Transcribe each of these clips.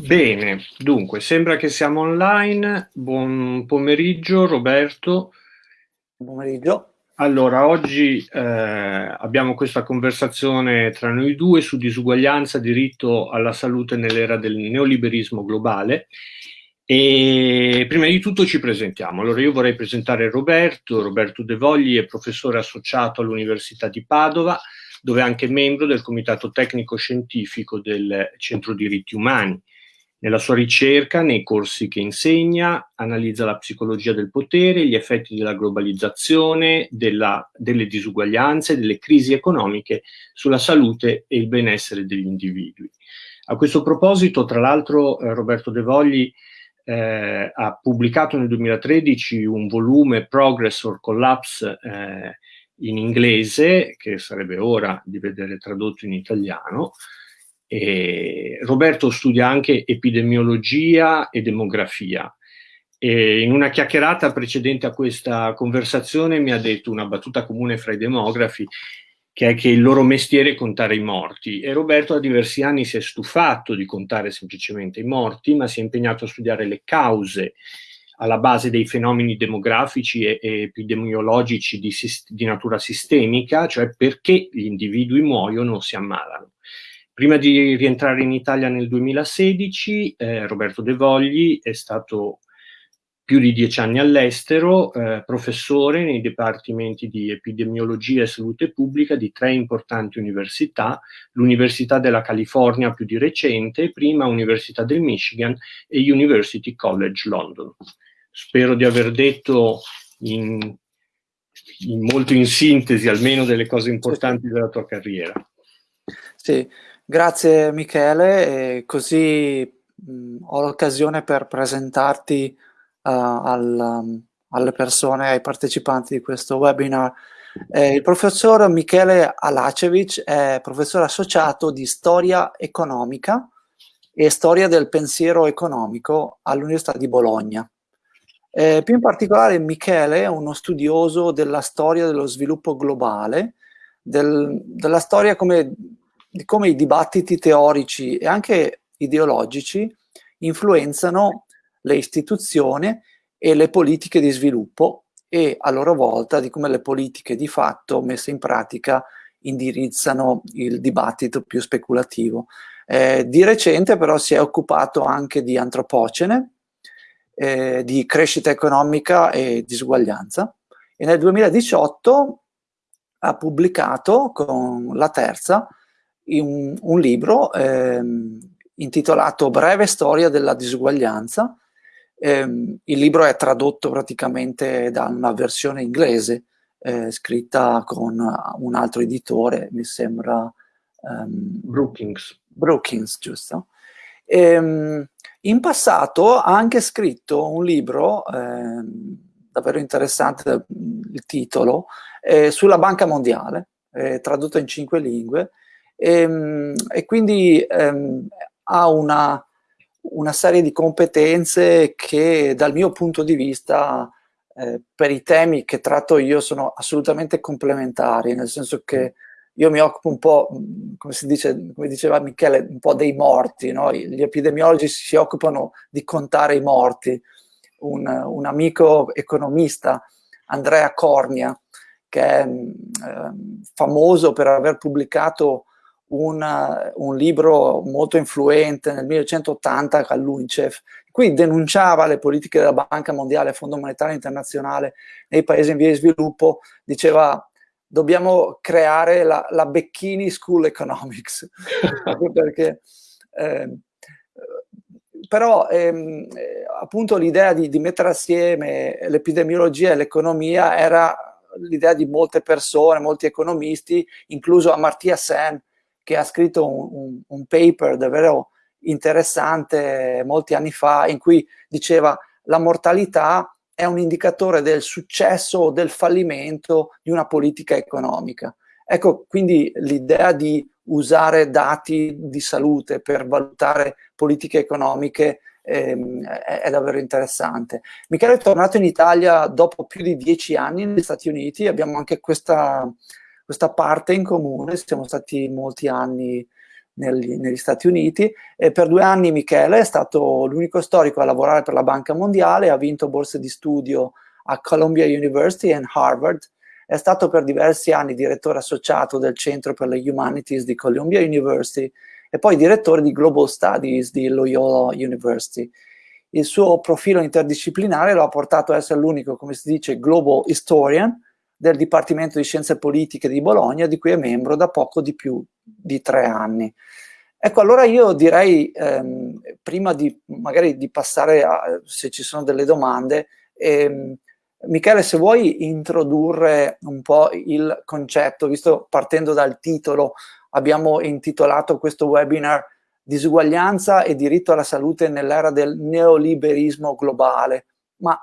Bene, dunque, sembra che siamo online. Buon pomeriggio Roberto. Buon pomeriggio. Allora, oggi eh, abbiamo questa conversazione tra noi due su disuguaglianza, diritto alla salute nell'era del neoliberismo globale. E prima di tutto ci presentiamo. Allora, io vorrei presentare Roberto. Roberto De Vogli è professore associato all'Università di Padova, dove è anche membro del Comitato Tecnico Scientifico del Centro Diritti Umani. Nella sua ricerca, nei corsi che insegna, analizza la psicologia del potere, gli effetti della globalizzazione, della, delle disuguaglianze, delle crisi economiche sulla salute e il benessere degli individui. A questo proposito, tra l'altro, eh, Roberto De Vogli eh, ha pubblicato nel 2013 un volume Progress or Collapse eh, in inglese, che sarebbe ora di vedere tradotto in italiano, e Roberto studia anche epidemiologia e demografia. E in una chiacchierata precedente a questa conversazione mi ha detto una battuta comune fra i demografi, che è che il loro mestiere è contare i morti. E Roberto da diversi anni si è stufato di contare semplicemente i morti, ma si è impegnato a studiare le cause alla base dei fenomeni demografici e, e epidemiologici di, di natura sistemica, cioè perché gli individui muoiono o si ammalano. Prima di rientrare in Italia nel 2016, eh, Roberto De Vogli è stato più di dieci anni all'estero, eh, professore nei dipartimenti di epidemiologia e salute pubblica di tre importanti università, l'Università della California più di recente, prima Università del Michigan e University College London. Spero di aver detto in, in molto in sintesi almeno delle cose importanti della tua carriera. Sì, Grazie Michele, così mh, ho l'occasione per presentarti uh, al, um, alle persone, ai partecipanti di questo webinar. Eh, il professor Michele Alacevic è professore associato di storia economica e storia del pensiero economico all'Università di Bologna. Eh, più in particolare Michele è uno studioso della storia dello sviluppo globale, del, della storia come di come i dibattiti teorici e anche ideologici influenzano le istituzioni e le politiche di sviluppo e a loro volta di come le politiche di fatto messe in pratica indirizzano il dibattito più speculativo. Eh, di recente però si è occupato anche di antropocene, eh, di crescita economica e disuguaglianza e nel 2018 ha pubblicato con la terza un, un libro ehm, intitolato Breve storia della disuguaglianza. Eh, il libro è tradotto praticamente da una versione inglese eh, scritta con un altro editore, mi sembra ehm, Brookings. Brookings, giusto? Ehm, in passato ha anche scritto un libro ehm, davvero interessante, il titolo, eh, sulla Banca Mondiale, eh, tradotto in cinque lingue, e, ehm, e quindi ehm, ha una, una, serie di competenze che dal mio punto di vista eh, per i temi che tratto io sono assolutamente complementari, nel senso che io mi occupo un po', come si dice, come diceva Michele, un po' dei morti, no? gli epidemiologi si occupano di contare i morti. Un, un amico economista, Andrea Cornia, che è eh, famoso per aver pubblicato una, un libro molto influente nel 1980 all'UNICEF, qui denunciava le politiche della Banca Mondiale, Fondo Monetario Internazionale nei paesi in via di sviluppo, diceva dobbiamo creare la, la Becchini School Economics, perché eh, però ehm, appunto l'idea di, di, mettere assieme l'epidemiologia e l'economia era l'idea di molte persone, molti economisti, incluso Amartya Sen, che ha scritto un, un, un paper davvero interessante molti anni fa in cui diceva la mortalità è un indicatore del successo o del fallimento di una politica economica. Ecco, quindi l'idea di usare dati di salute per valutare politiche economiche ehm, è, è, davvero interessante. Michele è tornato in Italia dopo più di dieci anni negli Stati Uniti, abbiamo anche questa questa parte in comune, siamo stati molti anni negli, negli Stati Uniti e per due anni Michele è stato l'unico storico a lavorare per la Banca Mondiale, ha vinto borse di studio a Columbia University e Harvard, è stato per diversi anni direttore associato del Centro per le Humanities di Columbia University e poi direttore di Global Studies di Loyola University. Il suo profilo interdisciplinare lo ha portato a essere l'unico, come si dice, Global Historian del Dipartimento di Scienze Politiche di Bologna, di cui è membro da poco di più di tre anni. Ecco, allora io direi, ehm, prima di magari di passare a, se ci sono delle domande, ehm, Michele, se vuoi introdurre un po' il concetto, visto partendo dal titolo, abbiamo intitolato questo webinar Disuguaglianza e diritto alla salute nell'era del neoliberismo globale. Ma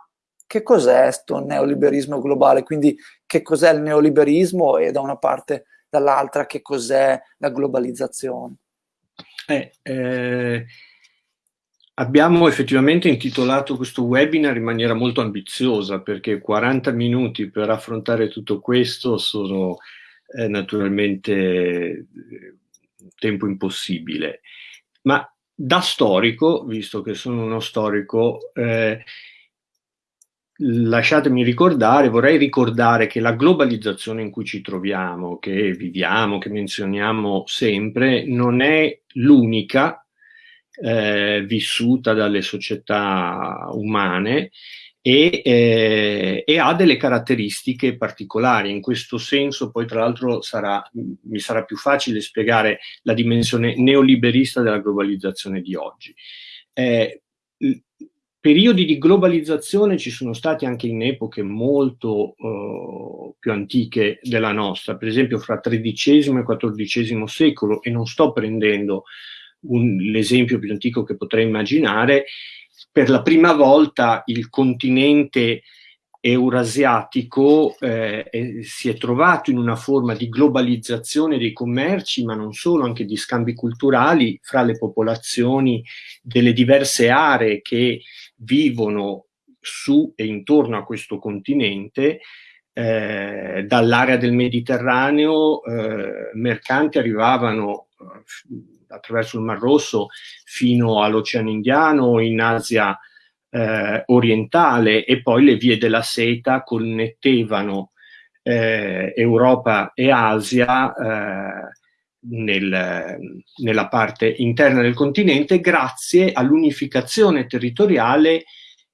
che cos'è questo neoliberismo globale? Quindi che cos'è il neoliberismo e da una parte dall'altra che cos'è la globalizzazione? Eh, eh, abbiamo effettivamente intitolato questo webinar in maniera molto ambiziosa perché 40 minuti per affrontare tutto questo sono eh, naturalmente eh, tempo impossibile. Ma da storico, visto che sono uno storico, eh, lasciatemi ricordare, vorrei ricordare che la globalizzazione in cui ci troviamo, che viviamo, che menzioniamo sempre, non è l'unica eh, vissuta dalle società umane e, eh, e, ha delle caratteristiche particolari. In questo senso poi tra l'altro mi sarà più facile spiegare la dimensione neoliberista della globalizzazione di oggi. Eh, periodi di globalizzazione ci sono stati anche in epoche molto uh, più antiche della nostra, per esempio fra XIII e XIV secolo, e non sto prendendo l'esempio più antico che potrei immaginare, per la prima volta il continente eurasiatico eh, si è trovato in una forma di globalizzazione dei commerci, ma non solo, anche di scambi culturali fra le popolazioni delle diverse aree che vivono su e intorno a questo continente, eh, dall'area del Mediterraneo eh, mercanti arrivavano eh, attraverso il Mar Rosso fino all'Oceano Indiano, in Asia eh, orientale e poi le vie della seta connettevano eh, Europa e Asia eh, nel, nella parte interna del continente grazie all'unificazione territoriale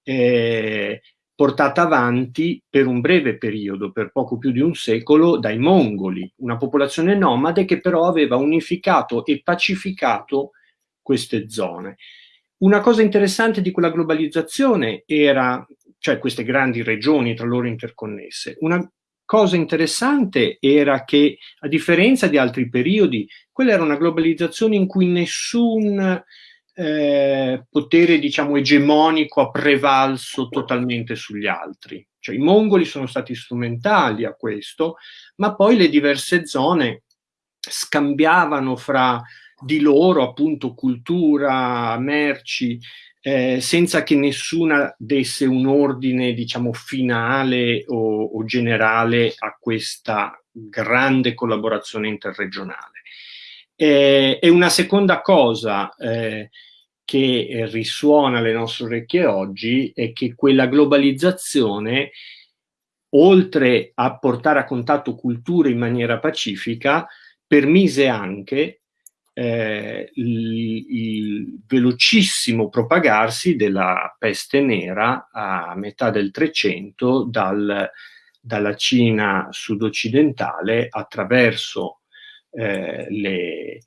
eh, portata avanti per un breve periodo, per poco più di un secolo, dai mongoli, una popolazione nomade che però aveva unificato e pacificato queste zone. Una cosa interessante di quella globalizzazione era, cioè queste grandi regioni tra loro interconnesse, una cosa interessante era che, a differenza di altri periodi, quella era una globalizzazione in cui nessun eh, potere, diciamo, egemonico ha prevalso totalmente sugli altri. Cioè, i mongoli sono stati strumentali a questo, ma poi le diverse zone scambiavano fra di loro appunto cultura, merci, eh, senza che nessuna desse un ordine, diciamo, finale o, o generale a questa grande collaborazione interregionale. Eh, e una seconda cosa eh, che risuona alle nostre orecchie oggi è che quella globalizzazione, oltre a portare a contatto culture in maniera pacifica, permise anche eh, il, il, velocissimo propagarsi della peste nera a metà del Trecento dal, dalla Cina sud-occidentale attraverso eh, le,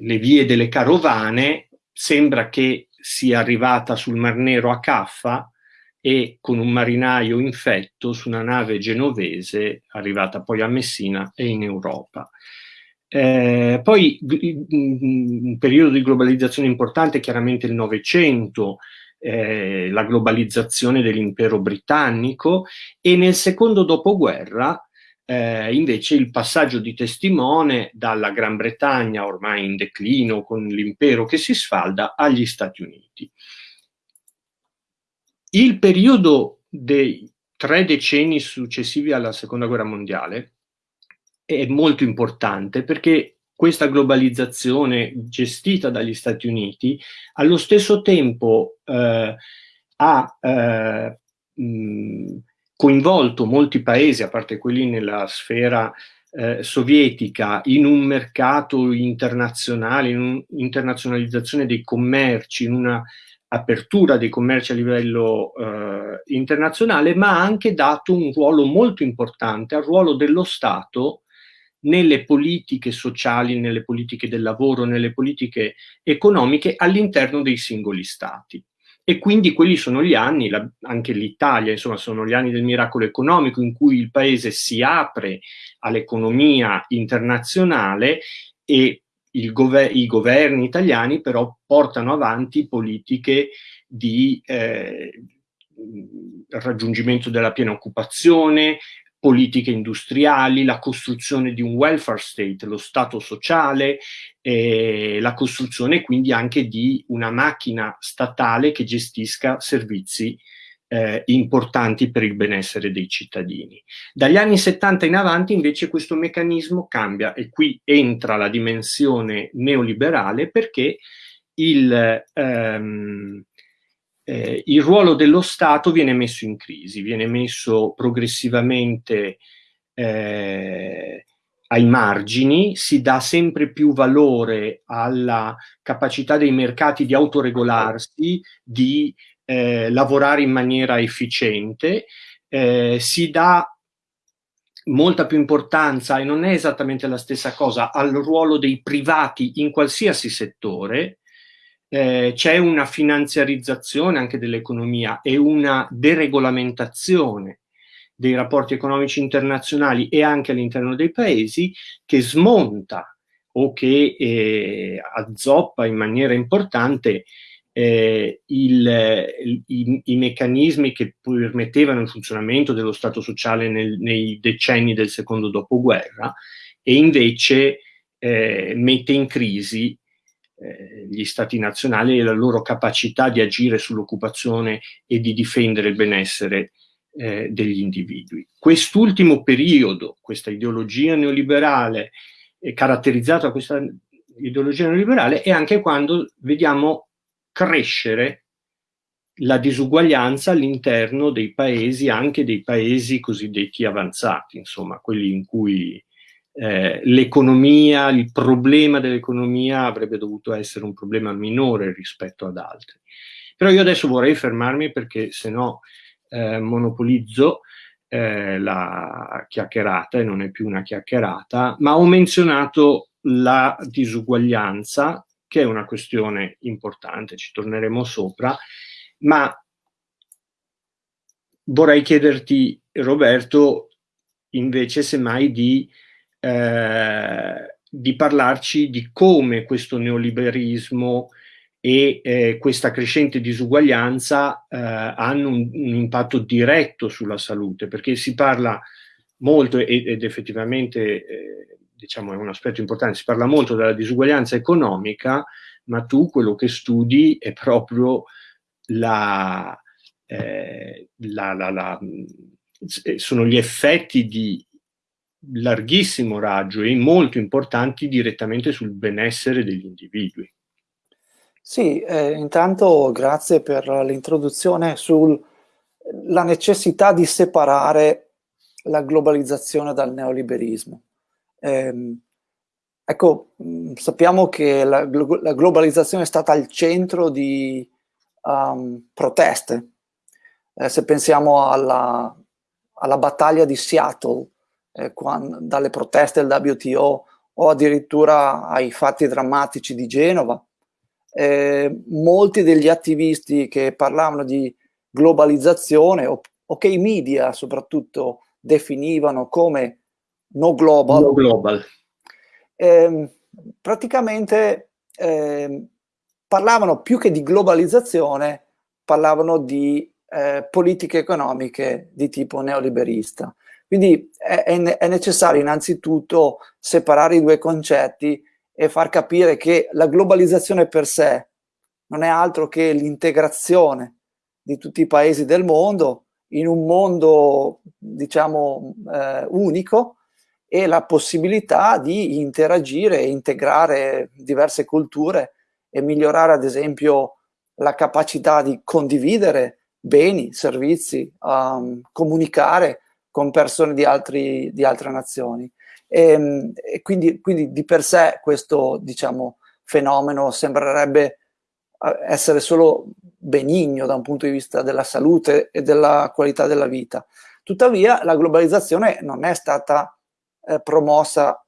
le vie delle carovane, sembra che sia arrivata sul Mar Nero a Caffa e con un marinaio infetto su una nave genovese arrivata poi a Messina e in Europa. Eh, poi un periodo di globalizzazione importante è chiaramente il Novecento, eh, la globalizzazione dell'impero britannico e nel secondo dopoguerra eh, invece il passaggio di testimone dalla Gran Bretagna ormai in declino con l'impero che si sfalda agli Stati Uniti. Il periodo dei tre decenni successivi alla seconda guerra mondiale è molto importante perché questa globalizzazione gestita dagli Stati Uniti allo stesso tempo eh, ha eh, mh, coinvolto molti paesi, a parte quelli nella sfera eh, sovietica, in un mercato internazionale, in un'internazionalizzazione dei commerci, in una apertura dei commerci a livello eh, internazionale, ma ha anche dato un ruolo molto importante al ruolo dello Stato nelle politiche sociali, nelle politiche del lavoro, nelle politiche economiche all'interno dei singoli stati. E quindi quelli sono gli anni, la, anche l'Italia, insomma, sono gli anni del miracolo economico in cui il paese si apre all'economia internazionale e gover i governi italiani però portano avanti politiche di eh, raggiungimento della piena occupazione, politiche industriali, la costruzione di un welfare state, lo Stato sociale, eh, la costruzione quindi anche di una macchina statale che gestisca servizi eh, importanti per il benessere dei cittadini. Dagli anni 70 in avanti invece questo meccanismo cambia e qui entra la dimensione neoliberale perché il, ehm, eh, il ruolo dello Stato viene messo in crisi, viene messo progressivamente eh, ai margini, si dà sempre più valore alla capacità dei mercati di autoregolarsi, di eh, lavorare in maniera efficiente, eh, si dà molta più importanza, e non è esattamente la stessa cosa, al ruolo dei privati in qualsiasi settore, eh, c'è una finanziarizzazione anche dell'economia e una deregolamentazione dei rapporti economici internazionali e anche all'interno dei paesi che smonta o che eh, azzoppa in maniera importante eh, il, i, i, meccanismi che permettevano il funzionamento dello Stato sociale nel, nei decenni del secondo dopoguerra e invece eh, mette in crisi eh, gli stati nazionali e la loro capacità di agire sull'occupazione e di difendere il benessere eh, degli individui. Quest'ultimo periodo, questa ideologia neoliberale, è caratterizzata da questa ideologia neoliberale, è anche quando vediamo crescere la disuguaglianza all'interno dei paesi, anche dei paesi cosiddetti avanzati, insomma, quelli in cui eh, l'economia, il problema dell'economia avrebbe dovuto essere un problema minore rispetto ad altri. Però io adesso vorrei fermarmi perché se no eh, monopolizzo eh, la chiacchierata e non è più una chiacchierata, ma ho menzionato la disuguaglianza, che è una questione importante, ci torneremo sopra, ma vorrei chiederti, Roberto, invece semmai di eh, di parlarci di come questo neoliberismo e eh, questa crescente disuguaglianza eh, hanno un, un, impatto diretto sulla salute, perché si parla molto ed, ed effettivamente eh, diciamo è un aspetto importante, si parla molto della disuguaglianza economica, ma tu quello che studi è proprio la, eh, la, la, la sono gli effetti di larghissimo raggio e molto importanti direttamente sul benessere degli individui. Sì, eh, intanto grazie per l'introduzione sulla necessità di separare la globalizzazione dal neoliberismo. Eh, ecco, mm, sappiamo che la, la, globalizzazione è stata al centro di um, proteste. Eh, se pensiamo alla, alla battaglia di Seattle, eh, quando, dalle proteste del WTO o addirittura ai fatti drammatici di Genova. Eh, molti degli attivisti che parlavano di globalizzazione o, o che i media soprattutto definivano come no global, no global. Eh, praticamente eh, parlavano più che di globalizzazione, parlavano di eh, politiche economiche di tipo neoliberista. Quindi è, è necessario innanzitutto separare i due concetti e far capire che la globalizzazione per sé non è altro che l'integrazione di tutti i paesi del mondo in un mondo, diciamo, eh, unico e la possibilità di interagire e integrare diverse culture e migliorare ad esempio la capacità di condividere beni, servizi, um, comunicare con persone di, altri, di altre nazioni. E, ehm, e quindi, quindi, di per sé questo diciamo, fenomeno sembrerebbe eh, essere solo benigno da un punto di vista della salute e della qualità della vita. Tuttavia la globalizzazione non è stata eh, promossa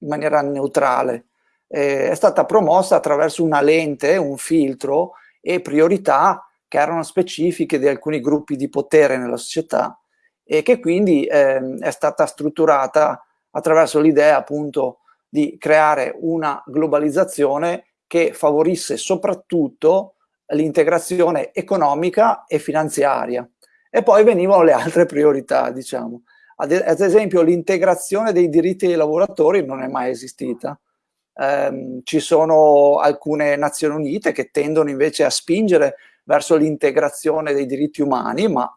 in maniera neutrale, eh, è stata promossa attraverso una lente, un filtro e priorità che erano specifiche di alcuni gruppi di potere nella società e che quindi eh, è stata strutturata attraverso l'idea appunto di creare una globalizzazione che favorisse soprattutto l'integrazione economica e finanziaria. E poi venivano le altre priorità, diciamo. Ad, esempio l'integrazione dei diritti dei lavoratori non è mai esistita. Um, ci sono alcune Nazioni Unite che tendono invece a spingere verso l'integrazione dei diritti umani, ma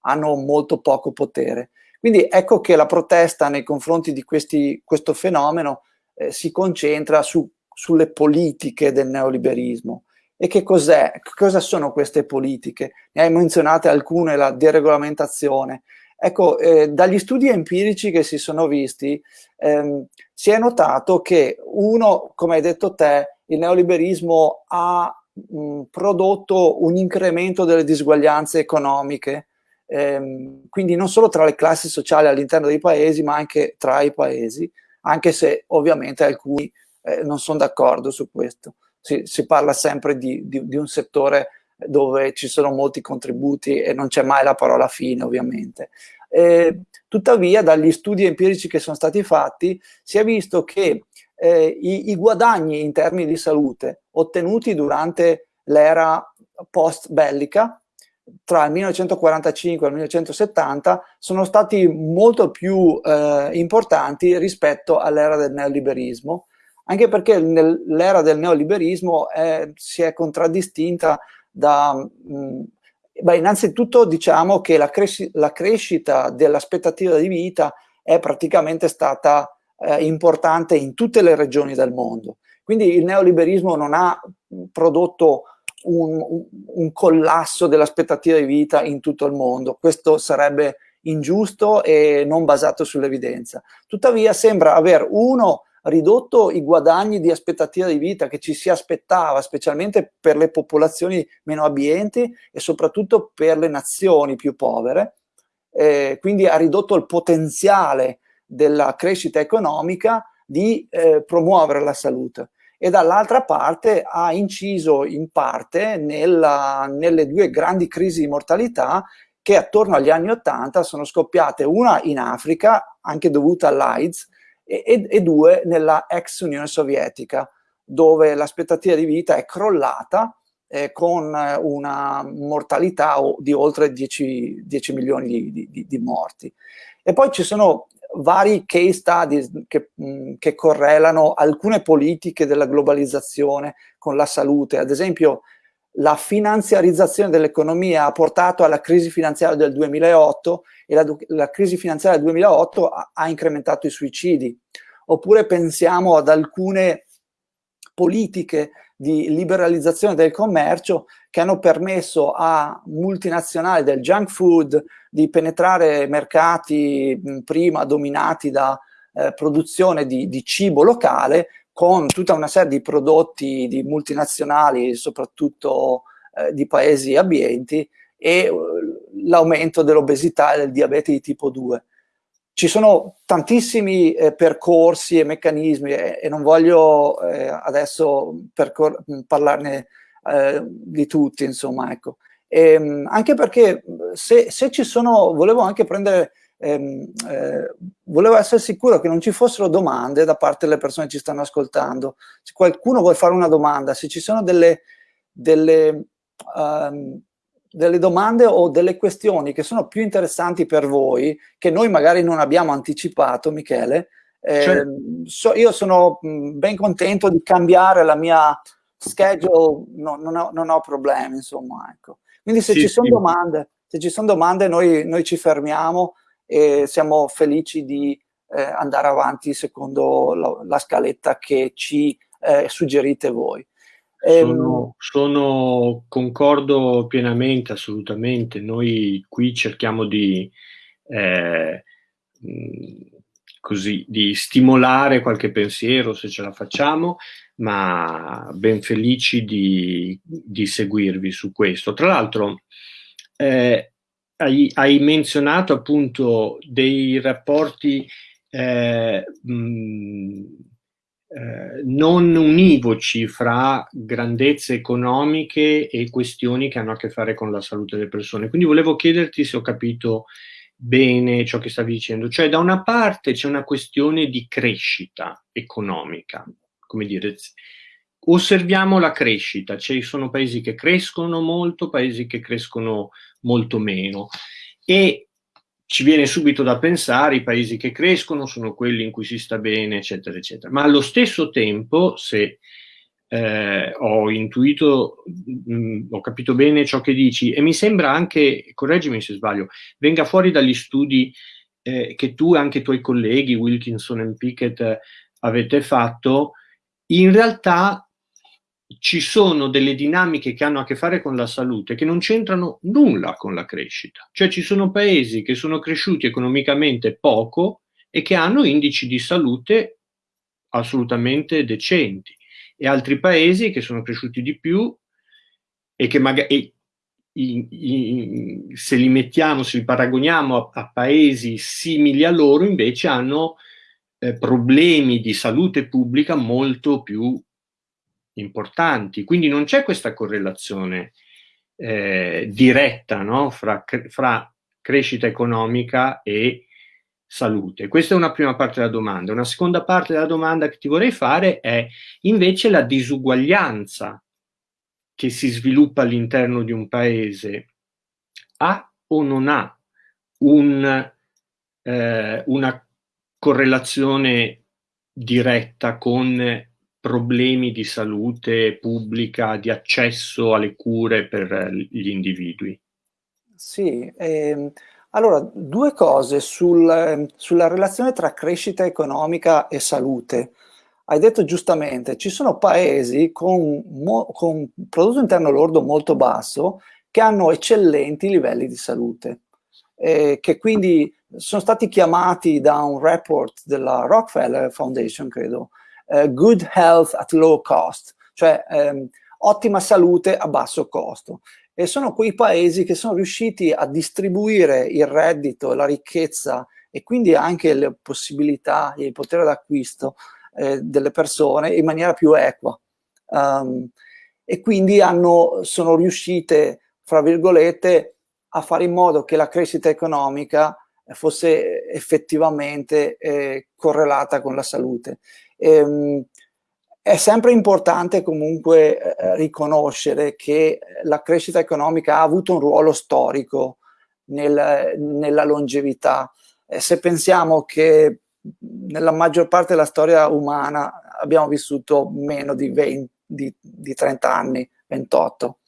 hanno molto poco potere. Quindi ecco che la protesta nei confronti di questi, questo fenomeno eh, si concentra su, sulle politiche del neoliberismo. E che cos'è? Cosa sono queste politiche? Ne hai menzionate alcune, la deregolamentazione. Ecco, eh, dagli studi empirici che si sono visti, ehm, si è notato che uno, come hai detto te, il neoliberismo ha mh, prodotto un incremento delle disuguaglianze economiche, ehm, quindi non solo tra le classi sociali all'interno dei paesi, ma anche tra i paesi, anche se ovviamente alcuni eh, non sono d'accordo su questo. Si, si parla sempre di, di, di, un settore dove ci sono molti contributi e non c'è mai la parola fine ovviamente. Eh, tuttavia dagli studi empirici che sono stati fatti si è visto che eh, i, i guadagni in termini di salute ottenuti durante l'era post bellica tra il 1945 e il 1970 sono stati molto più eh, importanti rispetto all'era del neoliberismo, anche perché l'era del neoliberismo è, si è contraddistinta da... Mh, beh, innanzitutto diciamo che la, cresci la crescita dell'aspettativa di vita è praticamente stata eh, importante in tutte le regioni del mondo. Quindi il neoliberismo non ha prodotto un, un collasso dell'aspettativa di vita in tutto il mondo. Questo sarebbe ingiusto e non basato sull'evidenza. Tuttavia sembra aver, uno, ridotto i guadagni di aspettativa di vita che ci si aspettava, specialmente per le popolazioni meno abbienti e soprattutto per le nazioni più povere, eh, quindi ha ridotto il potenziale della crescita economica di eh, promuovere la salute e dall'altra parte ha inciso in parte nella, nelle due grandi crisi di mortalità che attorno agli anni Ottanta sono scoppiate, una in Africa, anche dovuta all'AIDS, e, e, e due nella ex Unione Sovietica, dove l'aspettativa di vita è crollata eh, con una mortalità di oltre 10, 10 milioni di, di, di, morti. E poi ci sono vari case studies che, che, correlano alcune politiche della globalizzazione con la salute. Ad esempio, la finanziarizzazione dell'economia ha portato alla crisi finanziaria del 2008 e la, la crisi finanziaria del 2008 ha, ha incrementato i suicidi. Oppure pensiamo ad alcune politiche di liberalizzazione del commercio che hanno permesso a multinazionali del junk food di penetrare mercati prima dominati da eh, produzione di, di, cibo locale con tutta una serie di prodotti di multinazionali, soprattutto eh, di paesi abbienti, e uh, l'aumento dell'obesità e del diabete di tipo 2 ci sono tantissimi eh, percorsi e meccanismi e, e non voglio eh, adesso parlarne eh, di tutti, insomma, ecco. E, ehm, anche perché se, se, ci sono, volevo anche prendere, ehm, eh, volevo essere sicuro che non ci fossero domande da parte delle persone che ci stanno ascoltando. Se qualcuno vuole fare una domanda, se ci sono delle, delle um, delle domande o delle questioni che sono più interessanti per voi, che noi magari non abbiamo anticipato, Michele, eh, cioè. so, io sono ben contento di cambiare la mia schedule, no, non, ho, non, ho, problemi, insomma, ecco. Quindi se sì, ci sono sì. domande, se ci sono domande noi, noi, ci fermiamo e siamo felici di eh, andare avanti secondo la, la scaletta che ci eh, suggerite voi. Sono, ehm, sono, concordo pienamente, assolutamente. Noi qui cerchiamo di, eh, così, di stimolare qualche pensiero se ce la facciamo, ma ben felici di, di seguirvi su questo. Tra l'altro, eh, hai, hai, menzionato appunto dei rapporti eh, mh, eh, non univoci fra grandezze economiche e questioni che hanno a che fare con la salute delle persone. Quindi volevo chiederti se ho capito bene ciò che stavi dicendo. Cioè, da una parte c'è una questione di crescita economica, come dire, osserviamo la crescita, ci sono paesi che crescono molto, paesi che crescono molto meno e ci viene subito da pensare i paesi che crescono sono quelli in cui si sta bene, eccetera, eccetera. Ma allo stesso tempo, se eh, ho intuito, mh, mm, ho capito bene ciò che dici, e mi sembra anche, correggimi se sbaglio, venga fuori dagli studi eh, che tu e anche i tuoi colleghi, Wilkinson e Pickett, avete fatto, in realtà ci sono delle dinamiche che hanno a che fare con la salute che non c'entrano nulla con la crescita. Cioè ci sono paesi che sono cresciuti economicamente poco e che hanno indici di salute assolutamente decenti e altri paesi che sono cresciuti di più e che magari se li mettiamo, se li paragoniamo a, a paesi simili a loro, invece hanno eh, problemi di salute pubblica molto più importanti. Quindi non c'è questa correlazione eh, diretta no? fra, fra, crescita economica e salute. Questa è una prima parte della domanda. Una seconda parte della domanda che ti vorrei fare è invece la disuguaglianza che si sviluppa all'interno di un paese ha o non ha un, eh, una correlazione diretta con problemi di salute pubblica, di accesso alle cure per gli individui? Sì, ehm, allora due cose sul, sulla relazione tra crescita economica e salute. Hai detto giustamente, ci sono paesi con, con prodotto interno lordo molto basso che hanno eccellenti livelli di salute, eh, che quindi sono stati chiamati da un report della Rockefeller Foundation, credo, uh, good health at low cost, cioè um, ottima salute a basso costo. E sono quei paesi che sono riusciti a distribuire il reddito, la ricchezza e quindi anche le possibilità e il potere d'acquisto eh, delle persone in maniera più equa. Um, e quindi hanno, sono riuscite, fra virgolette, a fare in modo che la crescita economica fosse effettivamente eh, correlata con la salute. Ehm, è sempre importante comunque eh, riconoscere che la crescita economica ha avuto un ruolo storico nel, nella longevità. Eh, se pensiamo che nella maggior parte della storia umana abbiamo vissuto meno di, 20, di, di 30 anni, 28,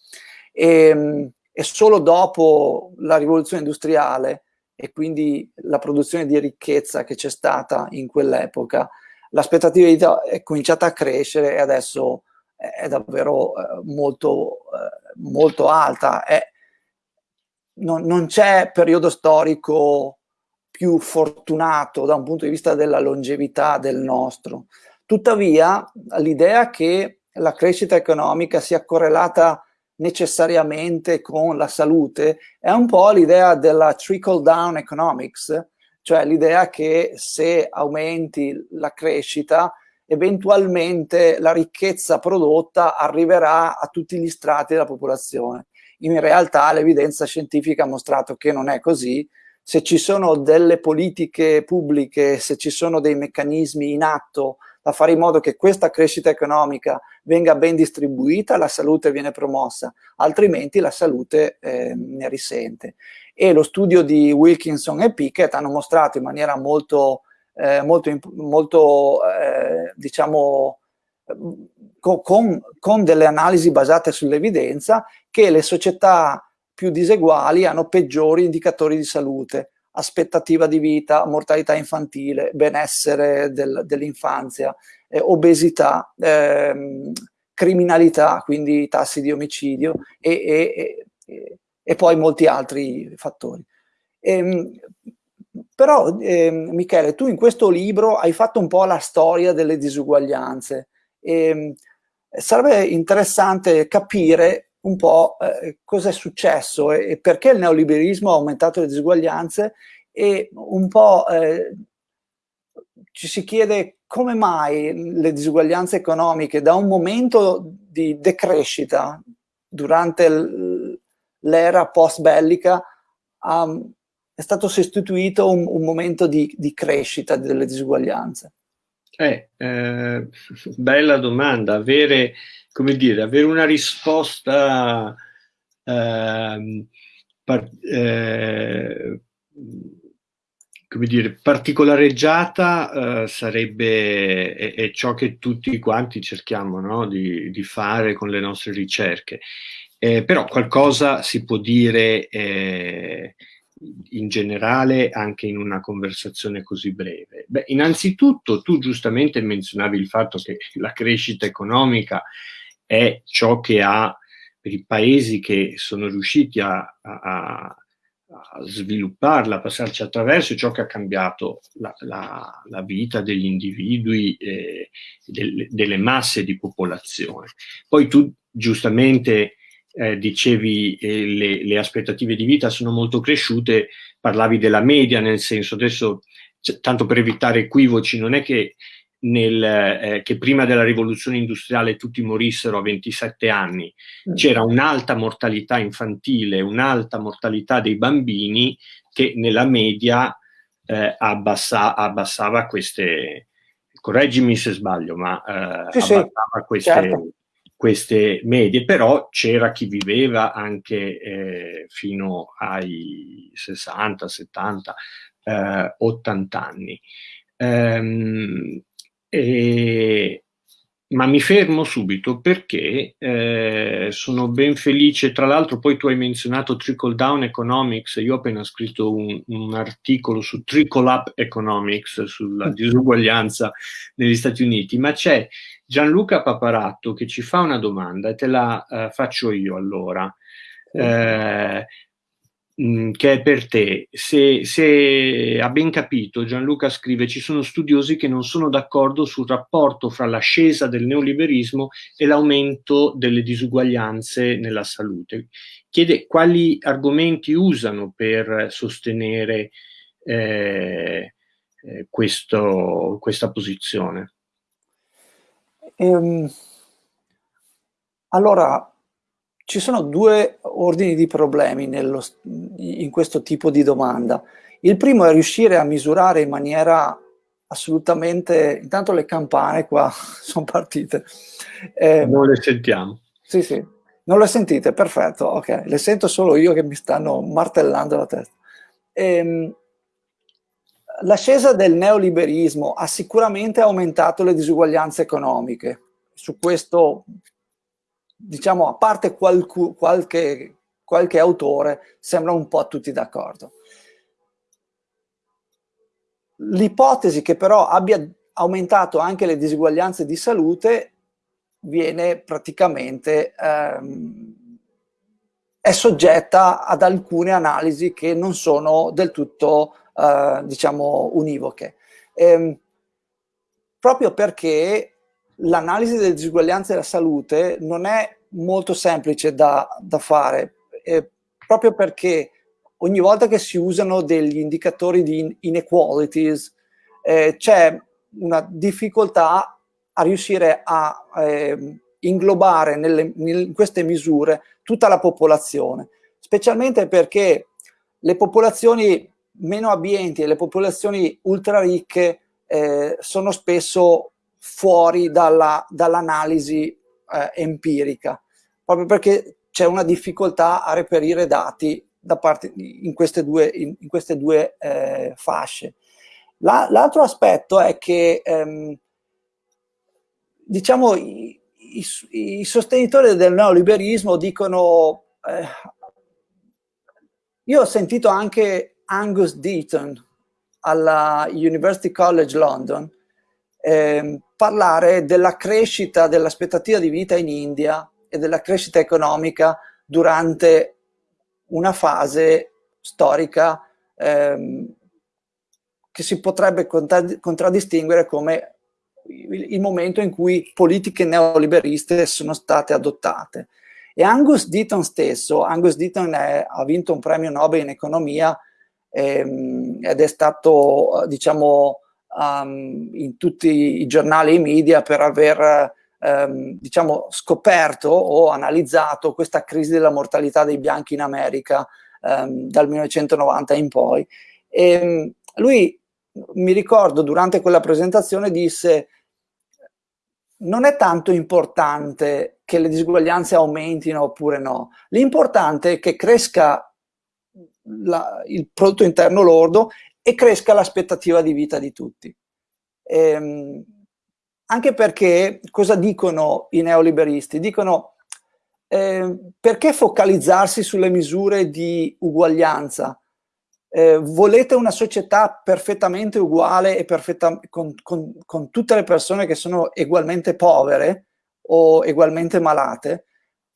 e, ehm, e solo dopo la rivoluzione industriale e quindi la produzione di ricchezza che c'è stata in quell'epoca, l'aspettativa di vita è cominciata a crescere e adesso è davvero eh, molto, eh, molto alta. È, non, non c'è periodo storico più fortunato da un punto di vista della longevità del nostro. Tuttavia, l'idea che la crescita economica sia correlata necessariamente con la salute è un po' l'idea della trickle down economics, cioè l'idea che se aumenti la crescita, eventualmente la ricchezza prodotta arriverà a tutti gli strati della popolazione. In realtà l'evidenza scientifica ha mostrato che non è così. Se ci sono delle politiche pubbliche, se ci sono dei meccanismi in atto da fare in modo che questa crescita economica venga ben distribuita, la salute viene promossa, altrimenti la salute eh, ne risente e lo studio di Wilkinson e Pickett hanno mostrato in maniera molto, eh, molto, molto eh, diciamo, con, con, delle analisi basate sull'evidenza che le società più diseguali hanno peggiori indicatori di salute, aspettativa di vita, mortalità infantile, benessere del, dell'infanzia, eh, obesità, ehm, criminalità, quindi tassi di omicidio e, e, e, e poi molti altri fattori. Ehm, però, eh, Michele, tu in questo libro hai fatto un po' la storia delle disuguaglianze. E, sarebbe interessante capire un po' eh, cosa è successo e, e, perché il neoliberismo ha aumentato le disuguaglianze e un po' eh, ci si chiede come mai le disuguaglianze economiche da un momento di decrescita durante l'era post bellica um, è stato sostituito un, un momento di, di, crescita delle disuguaglianze? Eh, eh, bella domanda, avere, come dire, avere una risposta eh, par, come dire, particolareggiata eh, sarebbe è, è, ciò che tutti quanti cerchiamo no? di, di, fare con le nostre ricerche. Eh, però qualcosa si può dire eh, in generale anche in una conversazione così breve? Beh, innanzitutto tu giustamente menzionavi il fatto che la crescita economica è ciò che ha per i paesi che sono riusciti a, a, a svilupparla, a passarci attraverso, ciò che ha cambiato la, la, la vita degli individui e del, delle masse di popolazione. Poi tu giustamente eh, dicevi eh, le, le, aspettative di vita sono molto cresciute, parlavi della media, nel senso adesso, tanto per evitare equivoci, non è che, nel, eh, che prima della rivoluzione industriale tutti morissero a 27 anni, mm. c'era un'alta mortalità infantile, un'alta mortalità dei bambini che nella media eh, abbassa, abbassava queste, correggimi se sbaglio, ma eh, sì, abbassava sì, queste... Certo queste medie, però c'era chi viveva anche eh, fino ai 60, 70, eh, 80 anni. Ehm, e, ma mi fermo subito perché eh, sono ben felice, tra l'altro poi tu hai menzionato Trickle Down Economics, io ho appena scritto un, un articolo su Trickle Up Economics, sulla mm. disuguaglianza negli Stati Uniti, ma c'è Gianluca Paparatto che ci fa una domanda e te la uh, faccio io allora, eh, mh, che è per te. Se, se ha ben capito, Gianluca scrive, ci sono studiosi che non sono d'accordo sul rapporto fra l'ascesa del neoliberismo e l'aumento delle disuguaglianze nella salute. Chiede quali argomenti usano per sostenere eh, eh, questo, questa posizione. Ehm, allora, ci sono due ordini di problemi nello, in questo tipo di domanda. Il primo è riuscire a misurare in maniera assolutamente... Intanto le campane qua sono partite. Eh, non le sentiamo. Sì, sì. Non le sentite? Perfetto, ok. Le sento solo io che mi stanno martellando la testa. Ehm, L'ascesa del neoliberismo ha sicuramente aumentato le disuguaglianze economiche. Su questo, diciamo, a parte qualcu, qualche, qualche autore, sembra un po' tutti d'accordo. L'ipotesi che però abbia aumentato anche le disuguaglianze di salute viene praticamente ehm, è soggetta ad alcune analisi che non sono del tutto eh, diciamo, univoche. Ehm, proprio perché l'analisi delle disuguaglianze della salute non è molto semplice da, da fare, eh, proprio perché ogni volta che si usano degli indicatori di inequalities eh, c'è una difficoltà a riuscire a eh, inglobare nelle, in queste misure tutta la popolazione, specialmente perché le popolazioni meno abbienti e le popolazioni ultra ricche eh, sono spesso fuori dall'analisi dall eh, empirica, proprio perché c'è una difficoltà a reperire dati da parte, in queste due, in, in queste due eh, fasce. L'altro aspetto è che ehm, diciamo, i, i, i, sostenitori del neoliberismo dicono eh, io ho sentito anche Angus Deaton alla University College London eh, parlare della crescita dell'aspettativa di vita in India e della crescita economica durante una fase storica ehm, che si potrebbe contraddistinguere come il momento in cui politiche neoliberiste sono state adottate. E Angus Deaton stesso, Angus Deaton è, ha vinto un premio Nobel in economia ehm, ed è stato, diciamo, um, in tutti i giornali e i media per aver ehm, diciamo, scoperto o analizzato questa crisi della mortalità dei bianchi in America ehm, dal 1990 in poi. E, ehm, lui, mi ricordo, durante quella presentazione disse non è tanto importante che le disuguaglianze aumentino oppure no, l'importante è che cresca la, il prodotto interno lordo e cresca l'aspettativa di vita di tutti. Ehm, anche perché cosa dicono i neoliberisti? Dicono eh, perché focalizzarsi sulle misure di uguaglianza? Eh, volete una società perfettamente uguale e perfetta, con, con, con, tutte le persone che sono ugualmente povere o ugualmente malate?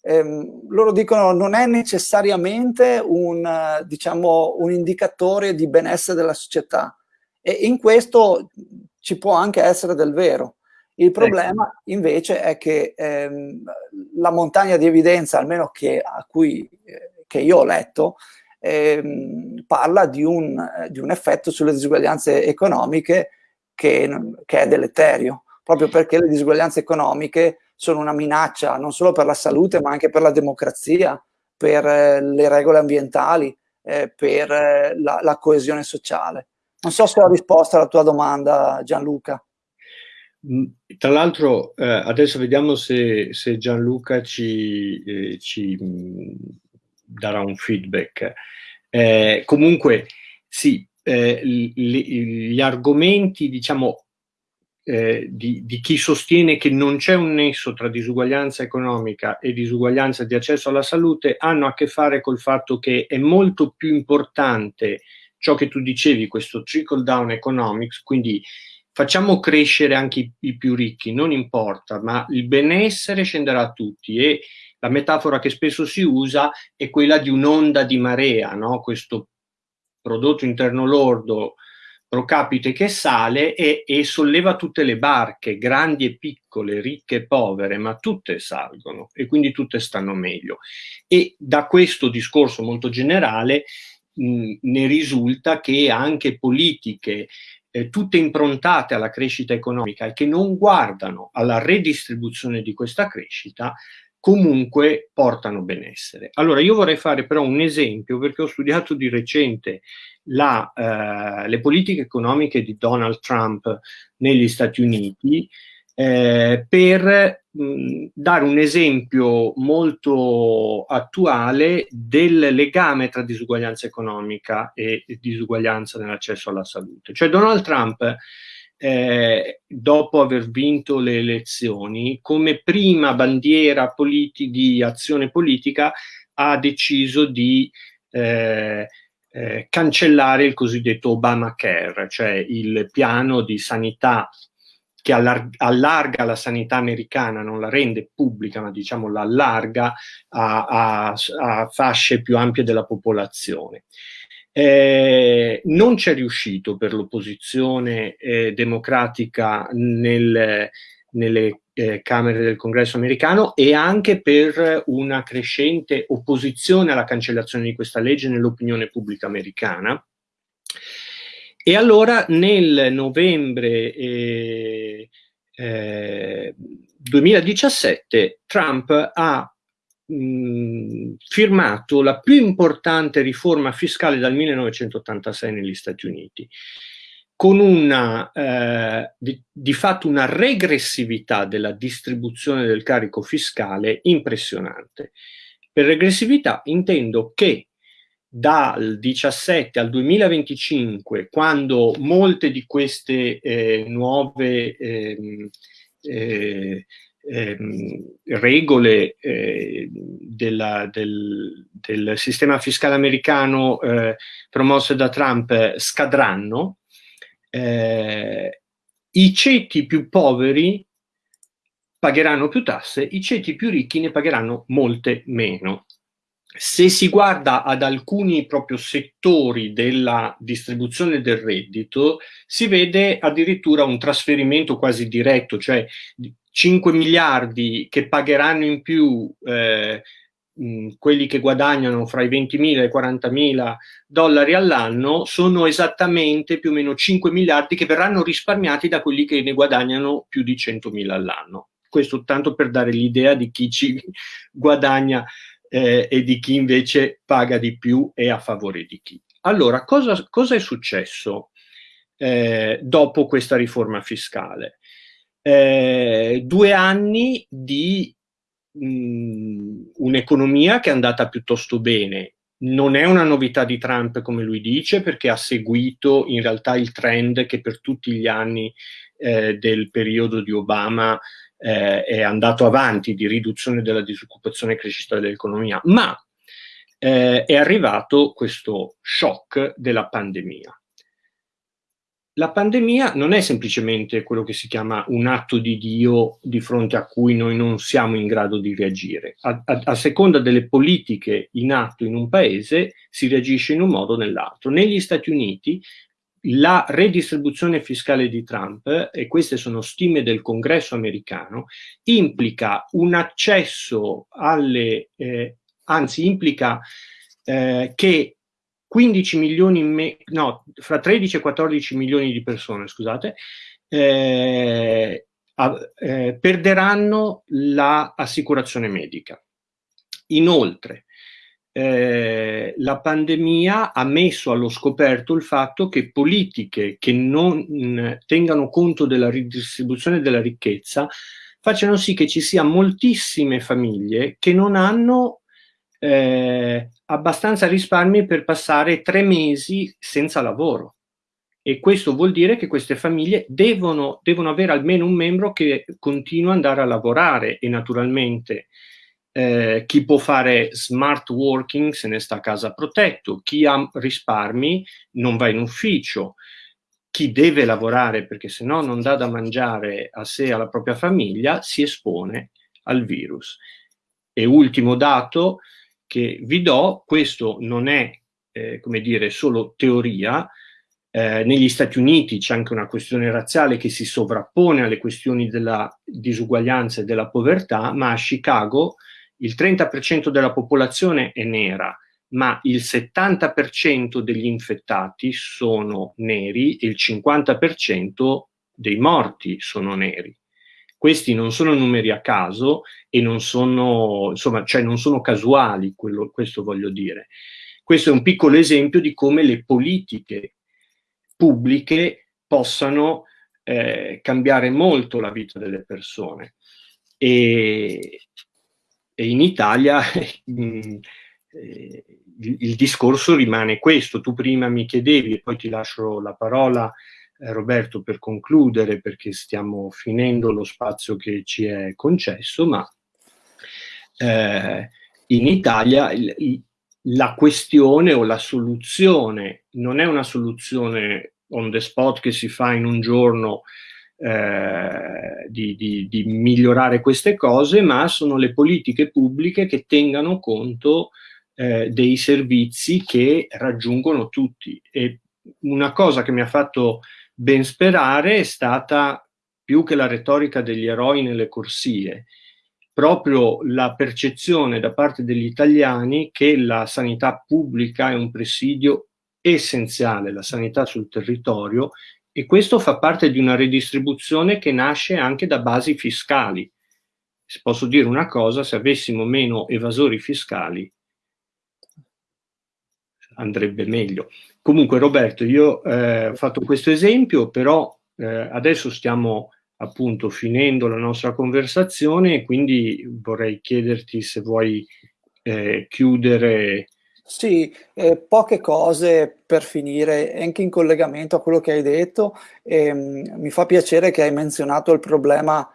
Eh, loro dicono non è necessariamente un, diciamo, un indicatore di benessere della società e in questo ci può anche essere del vero. Il problema ecco. invece è che ehm, la montagna di evidenza, almeno che, a cui, eh, che io ho letto, ehm, parla di un, di un, effetto sulle disuguaglianze economiche che, che, è deleterio, proprio perché le disuguaglianze economiche sono una minaccia non solo per la salute ma anche per la democrazia, per eh, le regole ambientali, eh, per eh, la, la coesione sociale. Non so se ho risposto alla tua domanda Gianluca. Mm, tra l'altro eh, adesso vediamo se, se Gianluca ci, eh, ci mm, darà un feedback. Eh, comunque sì, gli, gli argomenti diciamo eh, di, di, chi sostiene che non c'è un nesso tra disuguaglianza economica e disuguaglianza di accesso alla salute hanno a che fare col fatto che è molto più importante ciò che tu dicevi, questo trickle down economics, quindi facciamo crescere anche i, i, più ricchi, non importa, ma il benessere scenderà a tutti e la metafora che spesso si usa è quella di un'onda di marea, no? questo prodotto interno lordo pro capite che sale e, e, solleva tutte le barche, grandi e piccole, ricche e povere, ma tutte salgono e quindi tutte stanno meglio. E da questo discorso molto generale mh, ne risulta che anche politiche eh, tutte improntate alla crescita economica e che non guardano alla redistribuzione di questa crescita, comunque portano benessere. Allora io vorrei fare però un esempio perché ho studiato di recente la, eh, le politiche economiche di Donald Trump negli Stati Uniti eh, per mh, dare un esempio molto attuale del legame tra disuguaglianza economica e disuguaglianza nell'accesso alla salute. Cioè Donald Trump, eh, dopo aver vinto le elezioni, come prima bandiera di azione politica ha deciso di eh, eh, cancellare il cosiddetto Obamacare, cioè il piano di sanità che allarga la sanità americana, non la rende pubblica, ma diciamo la allarga a, a, a fasce più ampie della popolazione. Eh, non c'è riuscito per l'opposizione eh, democratica nel, nelle eh, Camere del Congresso americano e anche per una crescente opposizione alla cancellazione di questa legge nell'opinione pubblica americana. E allora nel novembre eh, eh, 2017 Trump ha mh, firmato la più importante riforma fiscale dal 1986 negli Stati Uniti, con una, eh, di, di, fatto una regressività della distribuzione del carico fiscale impressionante. Per regressività intendo che dal 17 al 2025, quando molte di queste eh, nuove eh, eh, regole eh, della, del, del, sistema fiscale americano eh, promosse da Trump scadranno, eh, i ceti più poveri pagheranno più tasse, i ceti più ricchi ne pagheranno molte meno. Se si guarda ad alcuni proprio settori della distribuzione del reddito, si vede addirittura un trasferimento quasi diretto, cioè 5 miliardi che pagheranno in più eh, mh, quelli che guadagnano fra i 20.000 e i 40.000 dollari all'anno sono esattamente più o meno 5 miliardi che verranno risparmiati da quelli che ne guadagnano più di 100.000 all'anno. Questo tanto per dare l'idea di chi ci guadagna eh, e di chi invece paga di più e a favore di chi. Allora, cosa, cosa è successo eh, dopo questa riforma fiscale? Eh, due anni di un'economia che è andata piuttosto bene. Non è una novità di Trump, come lui dice, perché ha seguito in realtà il trend che per tutti gli anni eh, del periodo di Obama eh, è andato avanti di riduzione della disoccupazione e crescita dell'economia, ma eh, è arrivato questo shock della pandemia la pandemia non è semplicemente quello che si chiama un atto di Dio di fronte a cui noi non siamo in grado di reagire. A, a, a seconda delle politiche in atto in un paese si reagisce in un modo o nell'altro. Negli Stati Uniti la redistribuzione fiscale di Trump, e queste sono stime del congresso americano, implica un accesso alle, eh, anzi implica eh, che 15 milioni, me- no, fra 13 e 14 milioni di persone, scusate, eh, eh, perderanno l'assicurazione medica. Inoltre, eh, la pandemia ha messo allo scoperto il fatto che politiche che non tengano conto della ridistribuzione della ricchezza facciano sì che ci sia moltissime famiglie che non hanno eh, abbastanza risparmi per passare tre mesi senza lavoro. E questo vuol dire che queste famiglie devono, devono avere almeno un membro che continua ad andare a lavorare e naturalmente eh, chi può fare smart working se ne sta a casa protetto, chi ha risparmi non va in ufficio, chi deve lavorare perché se no non dà da mangiare a sé e alla propria famiglia si espone al virus. E ultimo dato, che vi do, questo non è, eh, come dire, solo teoria, eh, negli Stati Uniti c'è anche una questione razziale che si sovrappone alle questioni della disuguaglianza e della povertà, ma a Chicago il 30% della popolazione è nera, ma il 70% degli infettati sono neri e il 50% dei morti sono neri. Questi non sono numeri a caso e non sono, insomma, cioè non sono casuali, quello, questo voglio dire. Questo è un piccolo esempio di come le politiche pubbliche possano eh, cambiare molto la vita delle persone. E, e in Italia mh, eh, il, il, discorso rimane questo. Tu prima mi chiedevi, e poi ti lascio la parola, eh, Roberto, per concludere, perché stiamo finendo lo spazio che ci è concesso, ma eh, in Italia il, la questione o la soluzione non è una soluzione on the spot che si fa in un giorno eh, di, di, di, migliorare queste cose, ma sono le politiche pubbliche che tengano conto eh, dei servizi che raggiungono tutti. E una cosa che mi ha fatto ben sperare è stata più che la retorica degli eroi nelle corsie, proprio la percezione da parte degli italiani che la sanità pubblica è un presidio essenziale, la sanità sul territorio, e questo fa parte di una redistribuzione che nasce anche da basi fiscali. Se posso dire una cosa, se avessimo meno evasori fiscali andrebbe meglio. Comunque Roberto, io eh, ho fatto questo esempio, però eh, adesso stiamo appunto finendo la nostra conversazione e quindi vorrei chiederti se vuoi eh, chiudere. Sì, eh, poche cose per finire, anche in collegamento a quello che hai detto. Ehm, mi fa piacere che hai menzionato il problema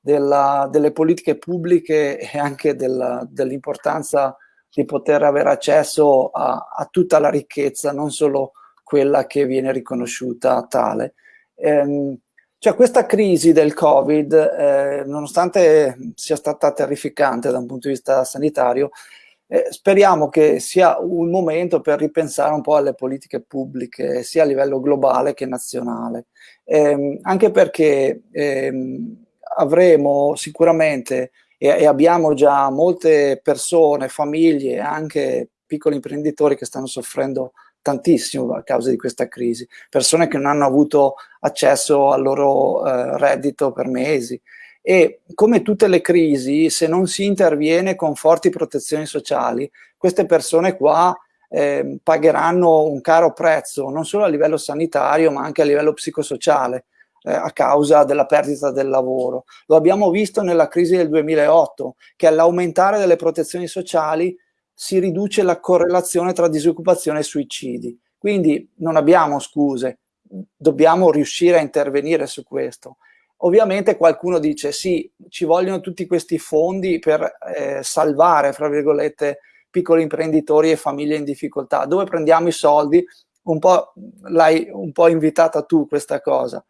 della, delle politiche pubbliche e anche dell'importanza di poter avere accesso a, a, tutta la ricchezza, non solo quella che viene riconosciuta tale. Ehm, cioè questa crisi del Covid, eh, nonostante sia stata terrificante da un punto di vista sanitario, eh, speriamo che sia un momento per ripensare un po' alle politiche pubbliche, sia a livello globale che nazionale. Eh, anche perché ehm, avremo sicuramente, e, e abbiamo già molte persone, famiglie, anche piccoli imprenditori che stanno soffrendo tantissimo a causa di questa crisi, persone che non hanno avuto accesso al loro eh, reddito per mesi. E come tutte le crisi se non si interviene con forti protezioni sociali queste persone qua eh, pagheranno un caro prezzo non solo a livello sanitario ma anche a livello psicosociale eh, a causa della perdita del lavoro. Lo abbiamo visto nella crisi del 2008 che all'aumentare delle protezioni sociali si riduce la correlazione tra disoccupazione e suicidi. Quindi non abbiamo scuse, dobbiamo riuscire a intervenire su questo. Ovviamente qualcuno dice sì, ci vogliono tutti questi fondi per eh, salvare, fra virgolette, piccoli imprenditori e famiglie in difficoltà. Dove prendiamo i soldi? Un po' l'hai un po' invitata tu questa cosa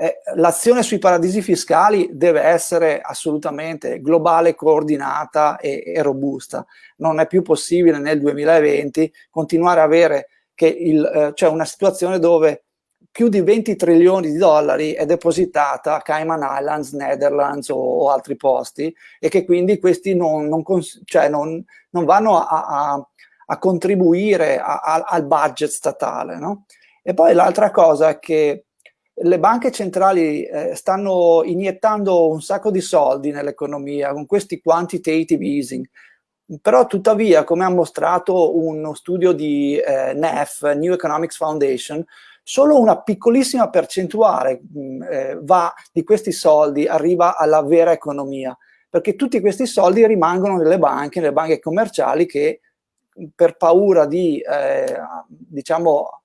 eh, l'azione sui paradisi fiscali deve essere assolutamente globale, coordinata e, e, robusta. Non è più possibile nel 2020 continuare a avere eh, cioè una situazione dove più di 20 trilioni di dollari è depositata a Cayman Islands, Netherlands o, o altri posti e che quindi questi non, non, cioè non, non vanno a, a, a contribuire a, al budget statale. No? E poi l'altra cosa è che le banche centrali eh, stanno iniettando un sacco di soldi nell'economia con questi quantitative easing, però tuttavia, come ha mostrato uno studio di eh, NEF, New Economics Foundation, solo una piccolissima percentuale mh, mm, eh, va, di questi soldi arriva alla vera economia, perché tutti questi soldi rimangono nelle banche, nelle banche commerciali che per paura di, eh, diciamo,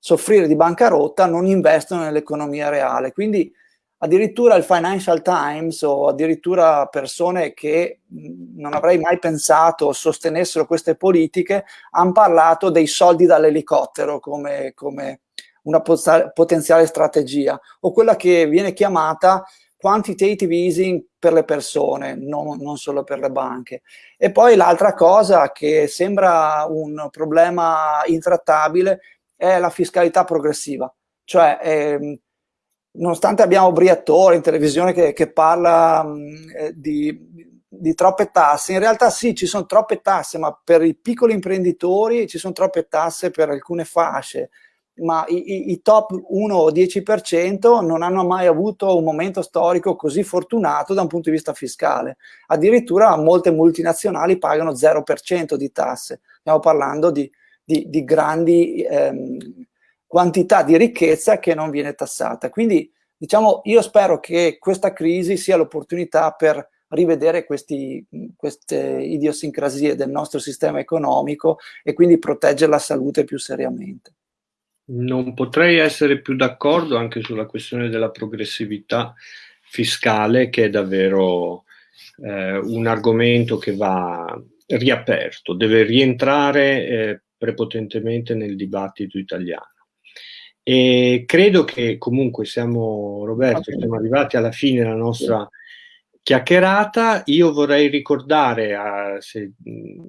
soffrire di bancarotta non investono nell'economia reale. Quindi addirittura il Financial Times o addirittura persone che non avrei mai pensato sostenessero queste politiche hanno parlato dei soldi dall'elicottero come, come una potenziale strategia o quella che viene chiamata quantitative easing per le persone, non, non solo per le banche. E poi l'altra cosa che sembra un problema intrattabile è la fiscalità progressiva, cioè ehm, nonostante abbiamo Briatore in televisione che, che parla mh, eh, di, di, troppe tasse, in realtà sì, ci sono troppe tasse, ma per i piccoli imprenditori ci sono troppe tasse per alcune fasce, ma i, i, i top 1 o 10% non hanno mai avuto un momento storico così fortunato da un punto di vista fiscale. Addirittura molte multinazionali pagano 0% di tasse. Stiamo parlando di di, di grandi ehm, quantità di ricchezza che non viene tassata. Quindi diciamo io spero che questa crisi sia l'opportunità per rivedere questi, queste idiosincrasie del nostro sistema economico e quindi proteggere la salute più seriamente. Non potrei essere più d'accordo anche sulla questione della progressività fiscale che è davvero eh, un argomento che va riaperto, deve rientrare eh, prepotentemente nel dibattito italiano. E credo che comunque siamo, Roberto, siamo arrivati alla fine della nostra chiacchierata. Io vorrei ricordare, a, se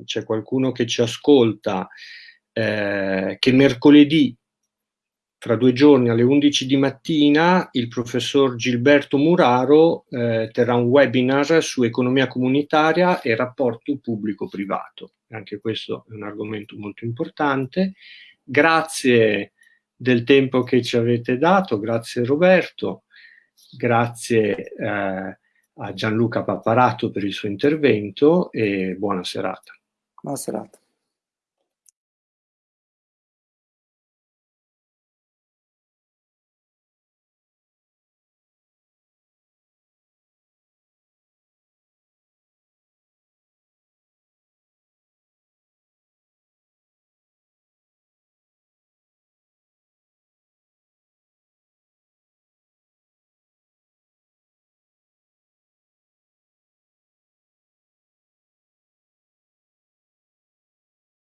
c'è qualcuno che ci ascolta, eh, che mercoledì fra due giorni alle 11 di mattina il professor Gilberto Muraro eh, terrà un webinar su economia comunitaria e rapporto pubblico-privato. Anche questo è un argomento molto importante. Grazie del tempo che ci avete dato, grazie Roberto, grazie eh, a Gianluca Papparato per il suo intervento e buona serata. Buona serata.